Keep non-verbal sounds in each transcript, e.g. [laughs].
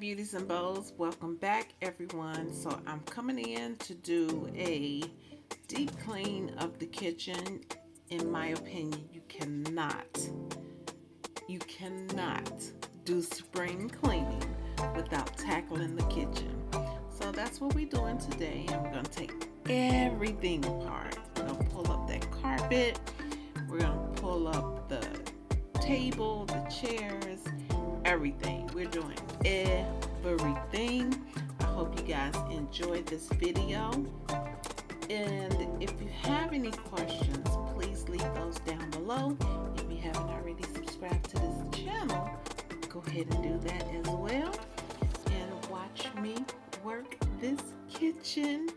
beauties and bows. Welcome back everyone. So i'm coming in to do a deep clean of the kitchen. In my opinion you cannot you cannot do spring cleaning without tackling the kitchen. So that's what we're doing today. We're going to take everything apart. We're going to pull up that carpet. We're going to pull up the table the chairs everything. We're doing everything. I hope you guys enjoyed this video. And if you have any questions, please leave those down below. If you haven't already subscribed to this channel, go ahead and do that as well. And watch me work this kitchen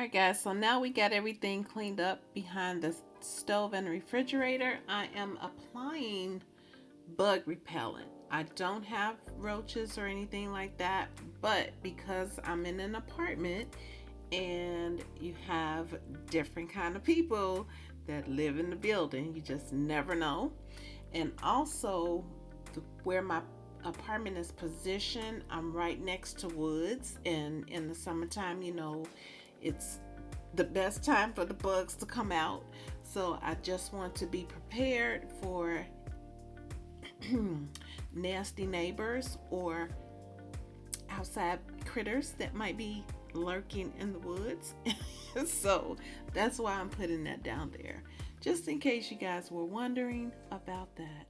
Alright guys, so now we got everything cleaned up behind the stove and refrigerator. I am applying bug repellent. I don't have roaches or anything like that, but because I'm in an apartment and you have different kind of people that live in the building, you just never know. And also where my apartment is positioned, I'm right next to woods and in the summertime, you know, it's the best time for the bugs to come out. So I just want to be prepared for [clears throat] nasty neighbors or outside critters that might be lurking in the woods. [laughs] so that's why I'm putting that down there. Just in case you guys were wondering about that.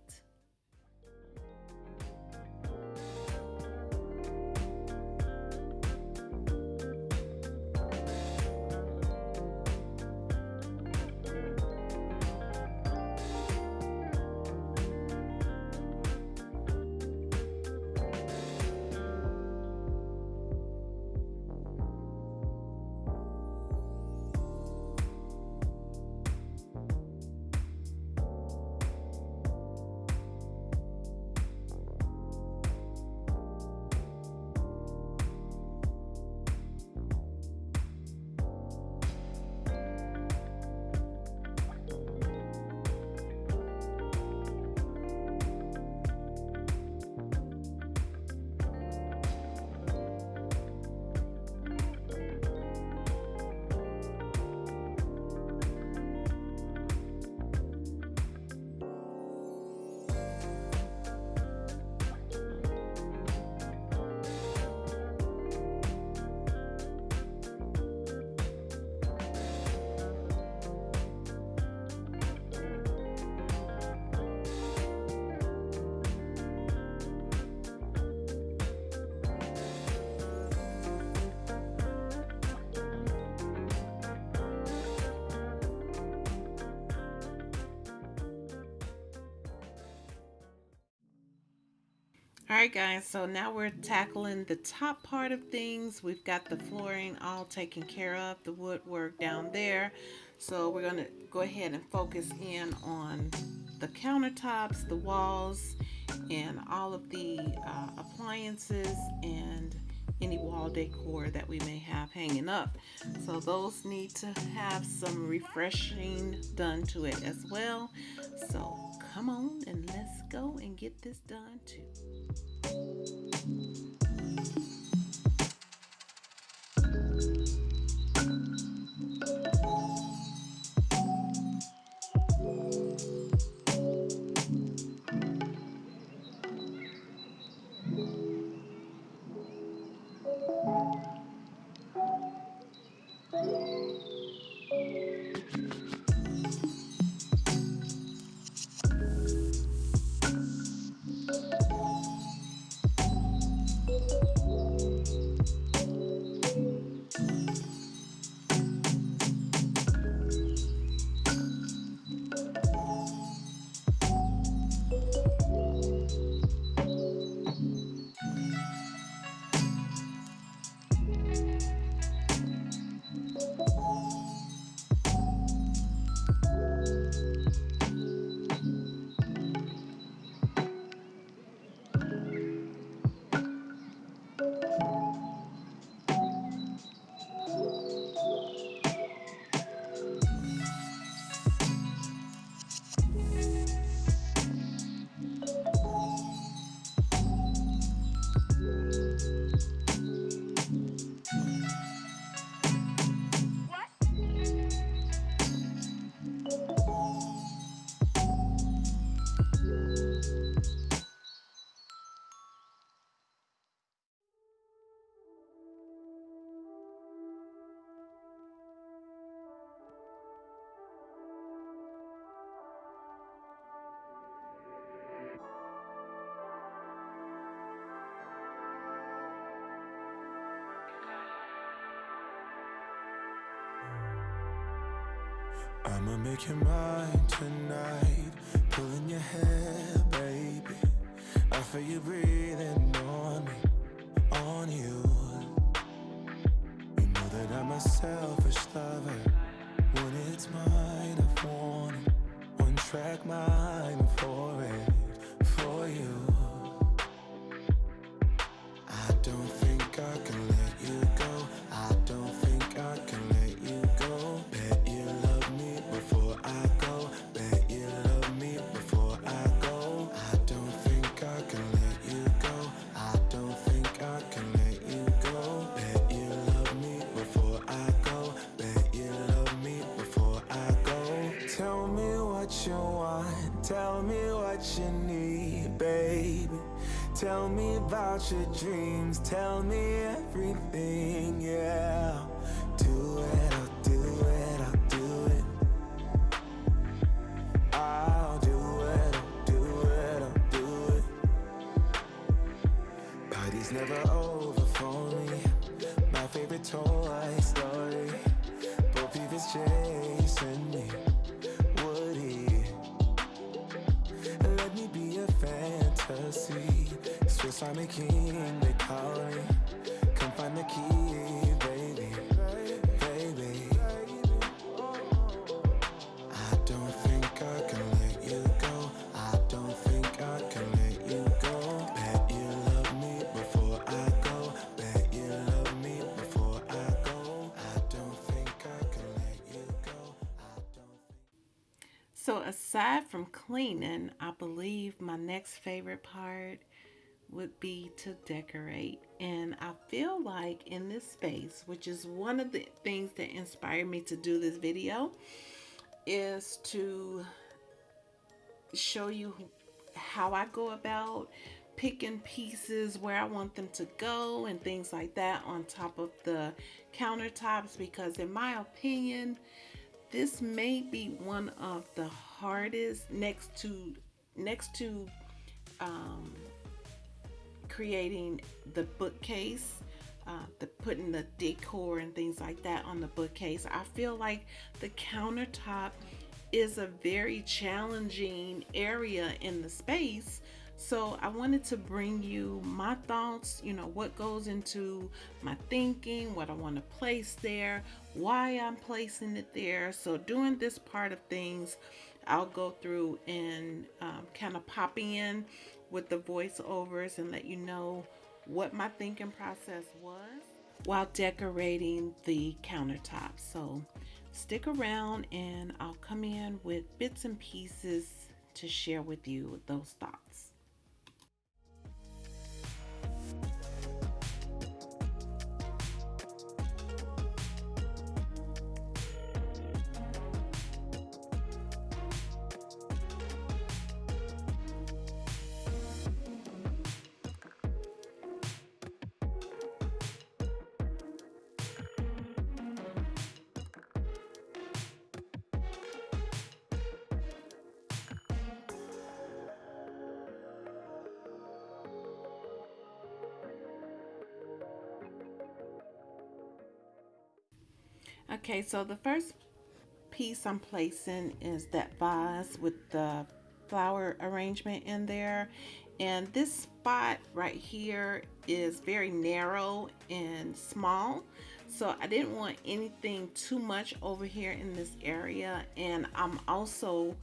All right, guys, so now we're tackling the top part of things. We've got the flooring all taken care of, the woodwork down there. So we're gonna go ahead and focus in on the countertops, the walls, and all of the uh, appliances and any wall decor that we may have hanging up. So those need to have some refreshing done to it as well. So come on and let's go and get this done too. Make you mine tonight. Pulling your hair, baby. I feel you breathing on me, on you. You know that I'm a selfish lover. When it's mine, I want it. One track mind for it, for you. Tell me about your dreams. Tell me everything, yeah. King, they. Come find the key, baby. Baby. I don't think I can let you go. I don't think I can let you go. Bet you love me before I go. Bet you love me before I go. I don't think I can let you go. I don't So aside from cleaning, I believe my next favorite part would be to decorate. And I feel like in this space, which is one of the things that inspired me to do this video, is to show you how I go about picking pieces where I want them to go and things like that on top of the countertops because in my opinion this may be one of the hardest next to next to um, creating the bookcase uh, the putting the decor and things like that on the bookcase I feel like the countertop is a very challenging area in the space So I wanted to bring you my thoughts, you know, what goes into my thinking, what I want to place there, why I'm placing it there. So doing this part of things, I'll go through and um, kind of pop in with the voiceovers and let you know what my thinking process was while decorating the countertop. So stick around and I'll come in with bits and pieces to share with you those thoughts. Okay, so the first piece I'm placing is that vase with the flower arrangement in there. And this spot right here is very narrow and small. So I didn't want anything too much over here in this area. And I'm also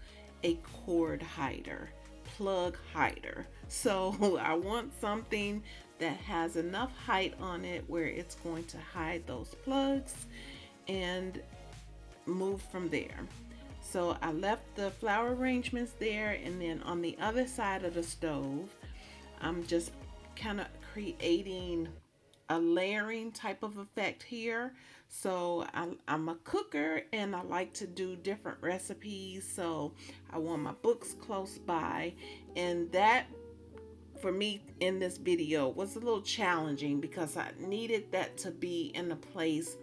a cord hider, plug hider. So [laughs] I want something that has enough height on it where it's going to hide those plugs and move from there. So I left the flower arrangements there and then on the other side of the stove, I'm just kind of creating a layering type of effect here. So I, am a cooker and I like to do different recipes. So I want my books close by and that for me in this video was a little challenging because I needed that to be in a place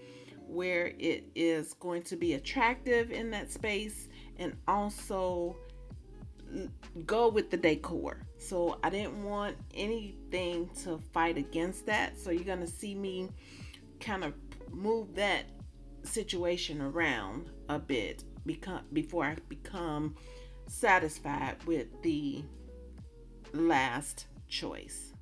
where it is going to be attractive in that space and also go with the decor. So I didn't want anything to fight against that. So you're going to see me kind of move that situation around a bit before I become satisfied with the last choice.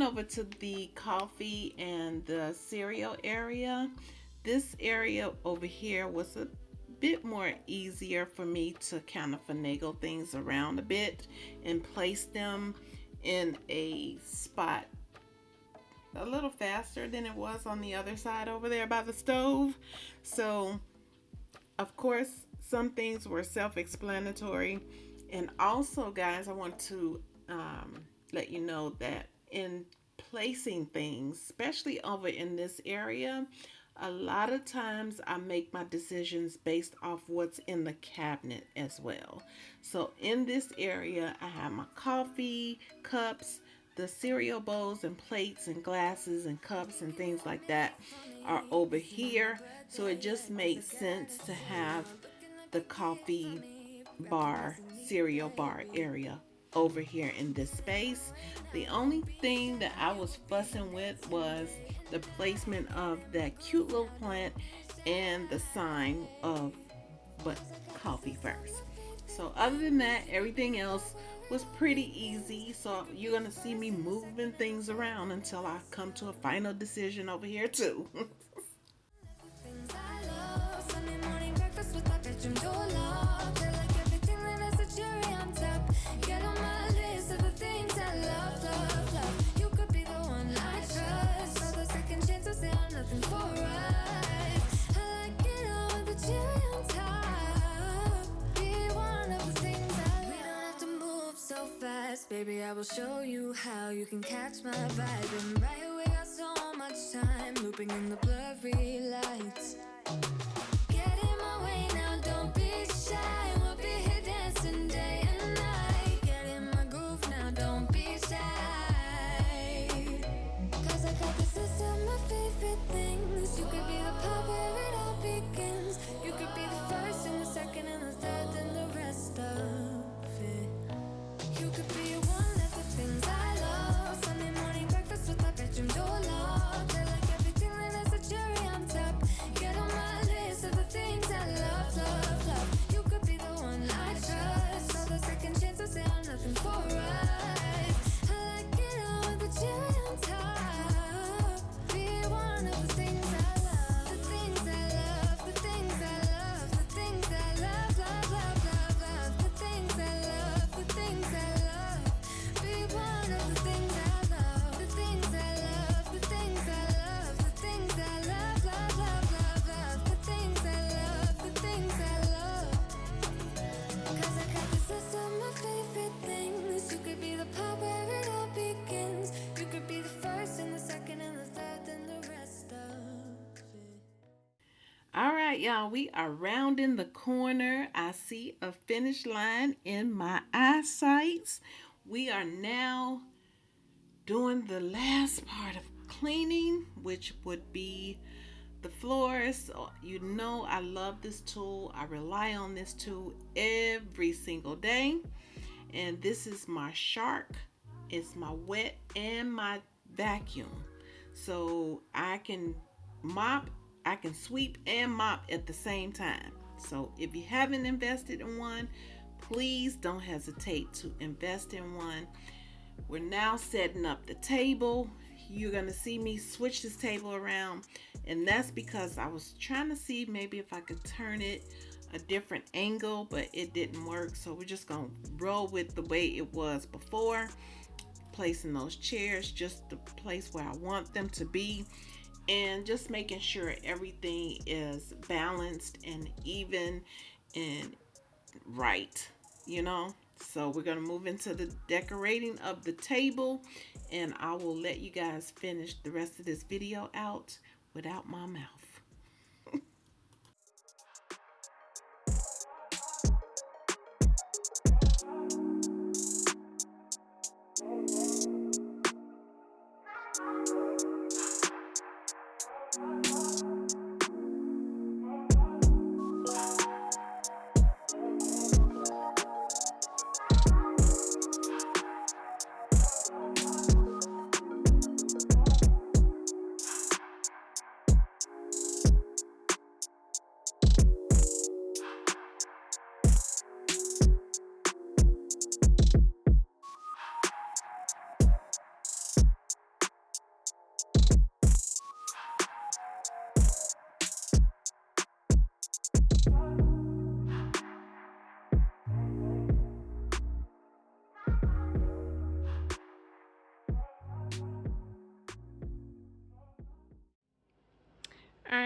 Moving over to the coffee and the cereal area, this area over here was a bit more easier for me to kind of finagle things around a bit and place them in a spot a little faster than it was on the other side over there by the stove. So, of course, some things were self-explanatory. And also, guys, I want to um, let you know that in placing things, especially over in this area, a lot of times I make my decisions based off what's in the cabinet as well. So in this area, I have my coffee cups, the cereal bowls and plates and glasses and cups and things like that are over here. So it just makes sense to have the coffee bar, cereal bar area over here in this space. The only thing that I was fussing with was the placement of that cute little plant and the sign of but coffee first. So other than that, everything else was pretty easy. So you're gonna see me moving things around until I come to a final decision over here too. [laughs] baby. I will show you how you can catch my vibe. And right away, got so much time looping in the blurry lights. Right, y'all, we are rounding the corner. I see a finish line in my eyesight. We are now doing the last part of cleaning, which would be the floors. Uh, you know I love this tool. I rely on this tool every single day. And this is my shark. It's my wet and my vacuum. So I can mop, I can sweep and mop at the same time. So if you haven't invested in one, please don't hesitate to invest in one. We're now setting up the table. You're to see me switch this table around, and that's because I was trying to see maybe if I could turn it a different angle, but it didn't work. So we're just to roll with the way it was before. Placing those chairs just the place where I want them to be, and just making sure everything is balanced and even and right, you know. So we're gonna move into the decorating of the table and I will let you guys finish the rest of this video out without my mouth.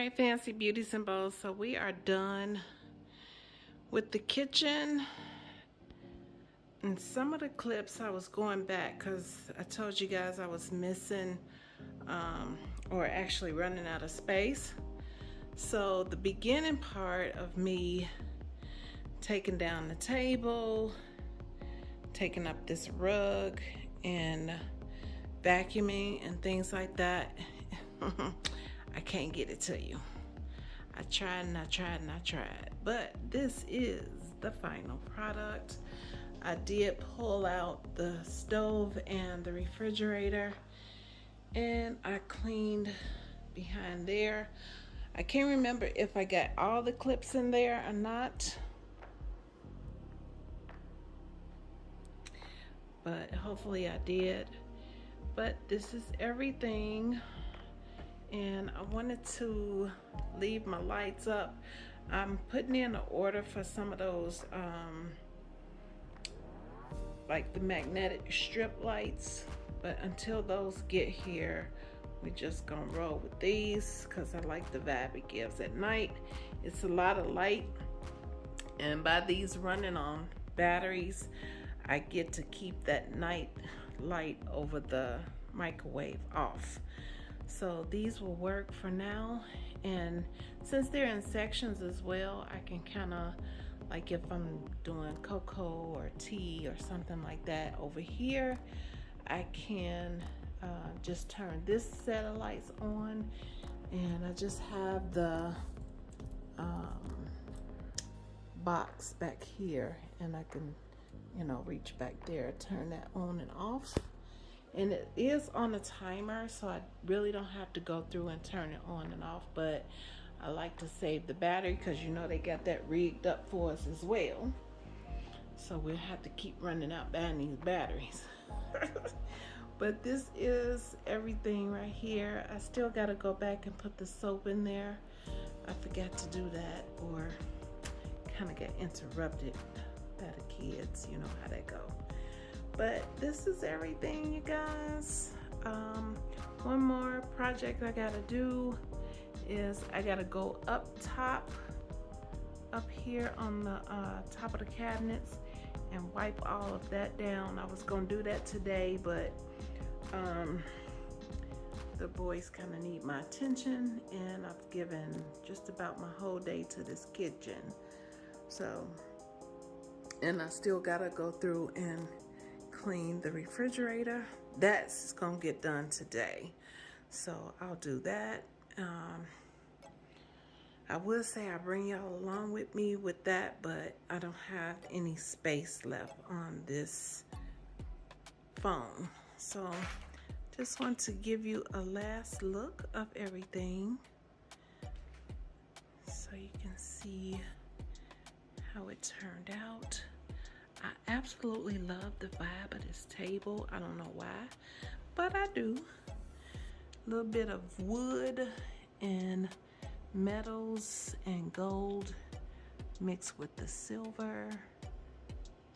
Right, fancy beauties and bows. So we are done with the kitchen. And some of the clips I was going back because I told you guys I was missing um, or actually running out of space. So the beginning part of me taking down the table, taking up this rug and vacuuming and things like that. [laughs] I can't get it to you. I tried and I tried and I tried, but this is the final product. I did pull out the stove and the refrigerator and I cleaned behind there. I can't remember if I got all the clips in there or not. But hopefully I did. But this is everything. And I wanted to leave my lights up. I'm putting in an order for some of those um, like the magnetic strip lights but until those get here we're just gonna roll with these because I like the vibe it gives at night it's a lot of light and by these running on batteries I get to keep that night light over the microwave off so these will work for now. And since they're in sections as well I can kind of like if I'm doing cocoa or tea or something like that over here I can uh, just turn this set of lights on. And I just have the um, box back here. And I can you know reach back there turn that on and off and it is on a timer so I really don't have to go through and turn it on and off but I like to save the battery because you know they got that rigged up for us as well. So we'll have to keep running out these batteries. [laughs] but this is everything right here. I still got to go back and put the soap in there. I forgot to do that or kind of get interrupted by the kids. You know how that go. But this is everything, you guys. Um, one more project I got to do is I gotta go up top up here on the uh, top of the cabinets and wipe all of that down I was gonna do that today but um, the boys kind of need my attention and I've given just about my whole day to this kitchen so and I still gotta go through and clean the refrigerator that's gonna get done today so I'll do that um, I would say I bring y'all along with me with that, but I don't have any space left on this phone. So just want to give you a last look of everything so you can see how it turned out. I absolutely love the vibe of this table. I don't know why, but I do. A little bit of wood and metals and gold mixed with the silver.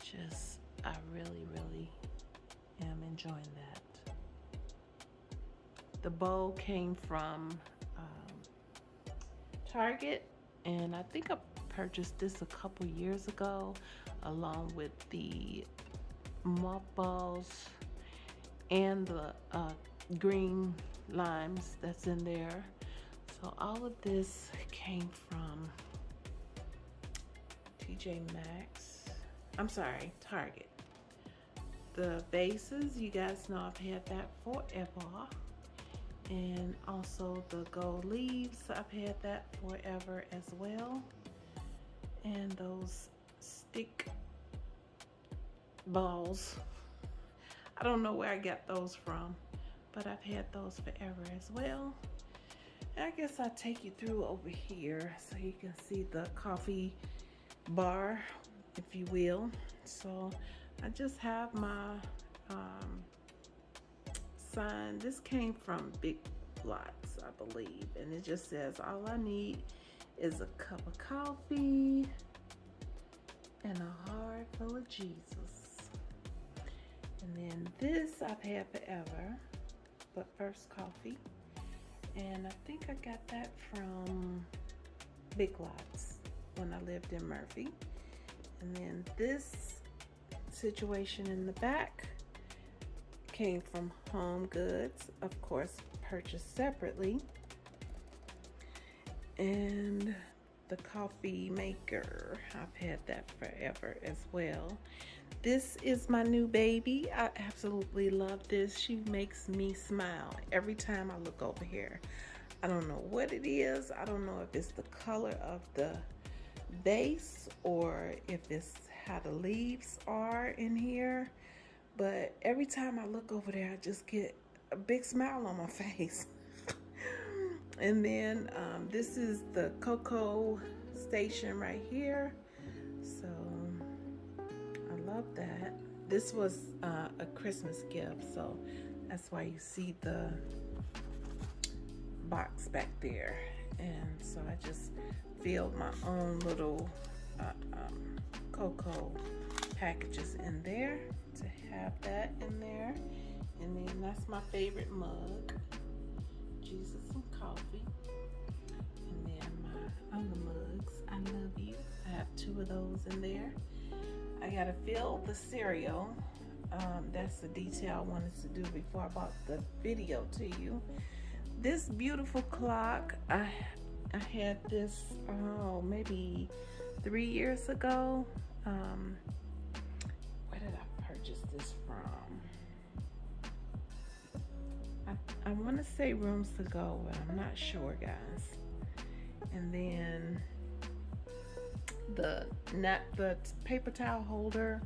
Just I really really am enjoying that. The bowl came from um, Target and I think I purchased this a couple years ago along with the mothballs and the uh, green limes that's in there. So all of this came from TJ Maxx. I'm sorry, Target. The bases, you guys know I've had that forever. And also the gold leaves, I've had that forever as well. And those stick balls. I don't know where I got those from but I've had those forever as well. I guess I'll take you through over here so you can see the coffee bar, if you will. So I just have my um, sign. This came from Big Lots, I believe. And it just says, all I need is a cup of coffee and a heart full of Jesus. And then this I've had forever but first coffee. And I think I got that from Big Lots when I lived in Murphy. And then this situation in the back came from Home Goods of course purchased separately and the coffee maker I've had that forever as well this is my new baby. I absolutely love this. She makes me smile every time I look over here. I don't know what it is. I don't know if it's the color of the base or if it's how the leaves are in here. But every time I look over there, I just get a big smile on my [laughs] face. And then um, this is the cocoa station right here. So I love that. This was uh, a Christmas gift, so that's why you see the box back there. And so I just filled my own little uh, um, cocoa packages in there to have that in there. And then that's my favorite mug, Jesus and coffee. And then my other mugs, I love you. I have two of those in there. I gotta fill the cereal. Um, that's the detail I wanted to do before I bought the video to you. This beautiful clock, I I had this oh maybe three years ago. Um, I, want to say rooms to go, but I'm not sure, guys. And then the not the paper towel holder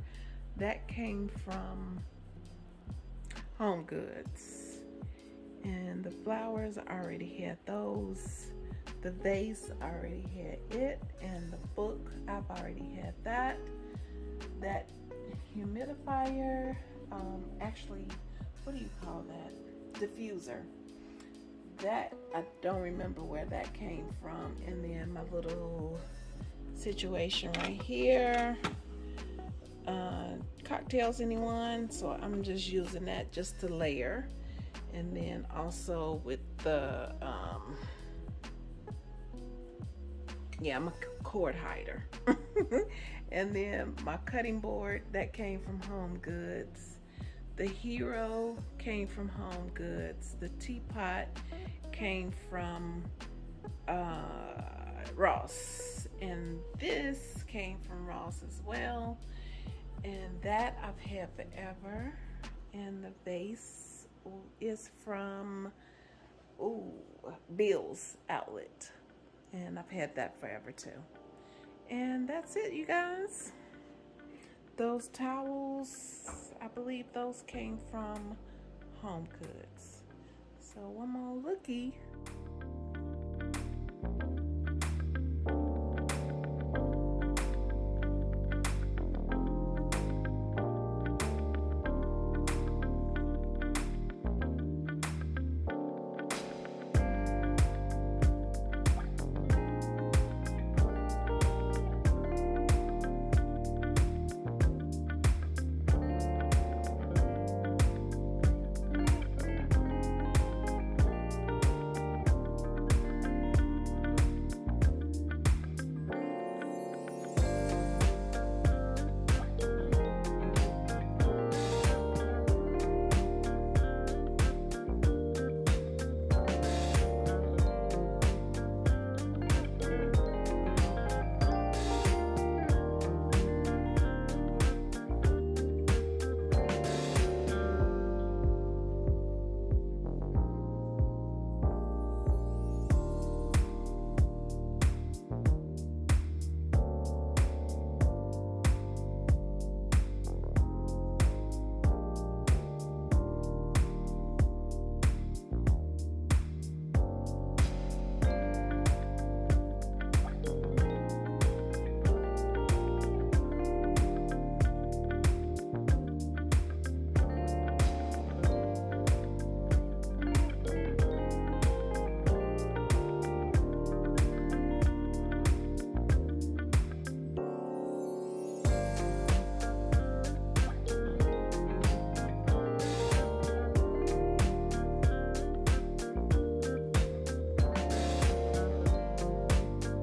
that came from Home Goods, and the flowers I already had those. The vase I already had it, and the book I've already had that. That humidifier, um, actually, what do you call that? Diffuser. That I don't remember where that came from. And then my little situation right here. Uh, cocktails, anyone? So I'm just using that just to layer. And then also with the um, yeah, I'm a cord hider. [laughs] and then my cutting board that came from Home Goods. The Hero came from Home Goods. The teapot came from uh, Ross. And this came from Ross as well. And that I've had forever. And the vase is from ooh, Bill's Outlet and I've had that forever too. And that's it, you guys. Those towels, I believe those came from Home Goods. So one more looky.